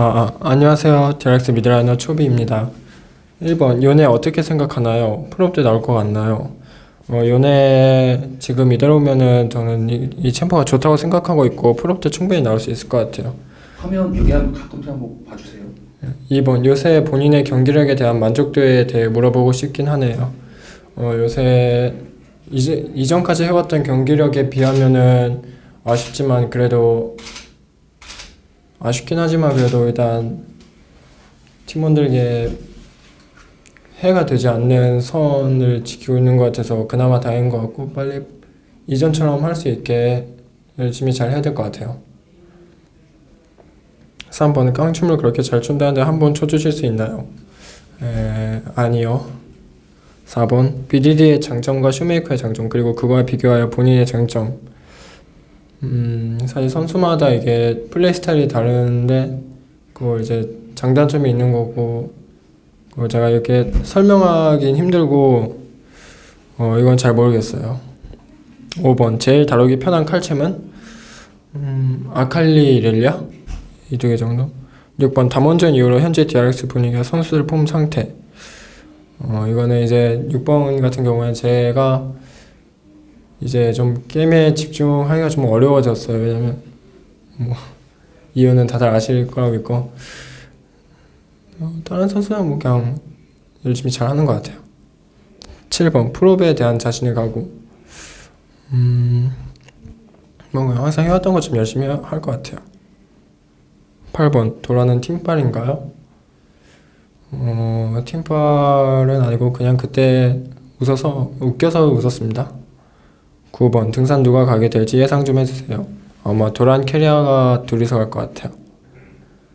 아, 아, 안녕하세요. DRX mid laner 초비입니다. 1번, 요네 어떻게 생각하나요? 때 나올 것 같나요? 어, 요네 지금 이대로면은 저는 이, 이 챔프가 좋다고 생각하고 있고 때 충분히 나올 수 있을 것 같아요. 화면 여기 한번 가끔씩 한번 봐주세요. 2번, 요새 본인의 경기력에 대한 만족도에 대해 물어보고 싶긴 하네요. 어, 요새 이제, 이전까지 해왔던 경기력에 비하면은 아쉽지만 그래도 아쉽긴 하지만 그래도 일단 팀원들에게 해가 되지 않는 선을 지키고 있는 것 같아서 그나마 다행인 것 같고 빨리 이전처럼 할 수 있게 열심히 잘 해야 될 것 같아요. 3번 깡춤을 그렇게 잘 춘다는데 한 번 쳐주실 수 있나요? 에, 아니요. 4번 BDD의 장점과 슈메이커의 장점 그리고 그거와 비교하여 본인의 장점 음, 사실 선수마다 이게 플레이 스타일이 다른데 그거 이제 장단점이 있는 거고 그거 제가 이렇게 설명하긴 힘들고 어, 이건 잘 모르겠어요. 5번 제일 다루기 편한 칼챔은 음, 아칼리 렐리아 이 두 개 정도. 6번 담원전 이후로 현재 DRX 분위기와 선수들 폼 상태. 어, 이거는 이제 6번 같은 경우에 제가 이제 좀 게임에 집중하기가 좀 어려워졌어요. 왜냐면 뭐 이유는 다들 아실 거라고 믿고 어, 다른 선수는 뭐 그냥 열심히 잘하는 것 같아요. 7번 프로브에 대한 자신의 각오. 음, 뭐 항상 해왔던 것 좀 열심히 할 것 같아요. 8번 도라는 팀빨인가요? 어, 팀빨은 아니고 그냥 그때 웃어서 웃겨서 웃었습니다. 9번 등산 누가 가게 될지 예상 좀 해주세요. 아마 도란 캐리아가 둘이서 갈 것 같아요.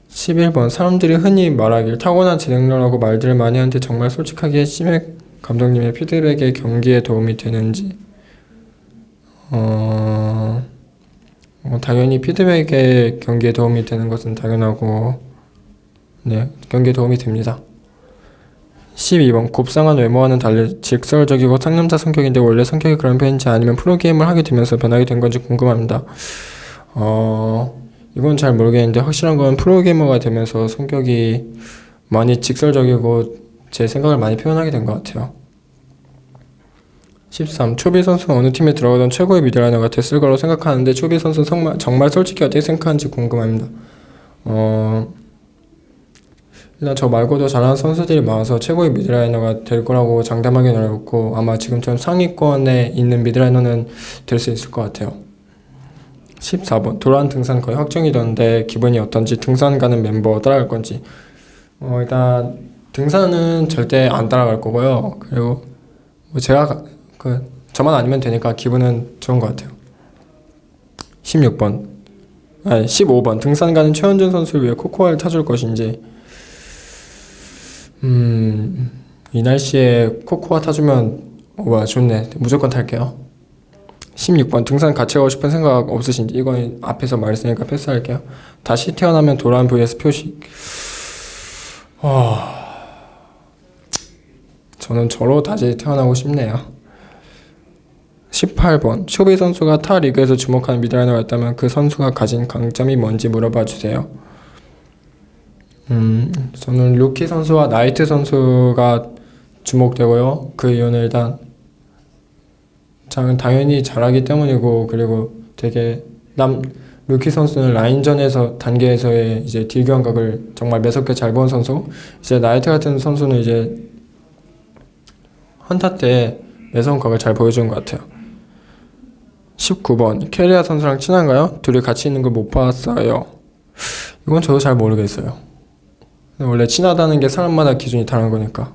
11번 사람들이 흔히 말하길 타고난 재능러라고 말들을 많이 하는데 정말 솔직하게 심해 감독님의 피드백에 경기에 도움이 되는지 어... 어, 당연히 피드백에 경기에 도움이 되는 것은 당연하고 네 경기에 도움이 됩니다. 12번 곱상한 외모와는 달리 직설적이고 상남자 성격인데 원래 성격이 그런 편인지 아니면 프로게임을 하게 되면서 변하게 된 건지 궁금합니다. 어 이건 잘 모르겠는데 확실한 건 프로게이머가 되면서 성격이 많이 직설적이고 제 생각을 많이 표현하게 된 것 같아요. 13. 초비 선수는 어느 팀에 들어가던 최고의 미드라이너가 됐을 거라고 생각하는데 초비 선수는 정말 솔직히 어떻게 생각하는지 궁금합니다. 어, 일단 저 말고도 잘하는 선수들이 많아서 최고의 미드라이너가 될 거라고 장담하기는 어렵고 아마 지금처럼 상위권에 있는 미드라이너는 될 수 있을 것 같아요. 14번 도란 등산 거의 확정이던데 기분이 어떤지 등산 가는 멤버 따라갈 건지 어, 일단 등산은 절대 안 따라갈 거고요. 그리고 뭐 제가 가- 그 저만 아니면 되니까 기분은 좋은 것 같아요. 16번 아니 15번 등산 가는 최원준 선수를 위해 코코아를 타줄 것인지 음, 이 날씨에 코코아 타주면 어, 와 좋네. 무조건 탈게요. 16번 등산 같이 가고 싶은 생각 없으신지 이건 앞에서 말했으니까 패스할게요. 다시 태어나면 도란 vs 표식. 와 저는 저로 다시 태어나고 싶네요. 18번 초비 선수가 타 리그에서 주목하는 mid laner가 있다면 그 선수가 가진 강점이 뭔지 물어봐 주세요 음, 저는 루키 선수와 나이트 선수가 주목되고요. 그 이유는 일단 장- 당연히 잘하기 때문이고 그리고 되게 남 루키 선수는 라인전에서 단계에서의 이제 딜 감각을 정말 매섭게 잘 본 선수. 이제 나이트 같은 선수는 이제 한타 때 매서운 각을 잘 보여주는 것 같아요. 19번 캐리아 선수랑 친한가요? 둘이 같이 있는 걸 못 봤어요. 이건 저도 잘 모르겠어요. 원래 친하다는 게 사람마다 기준이 다른 거니까.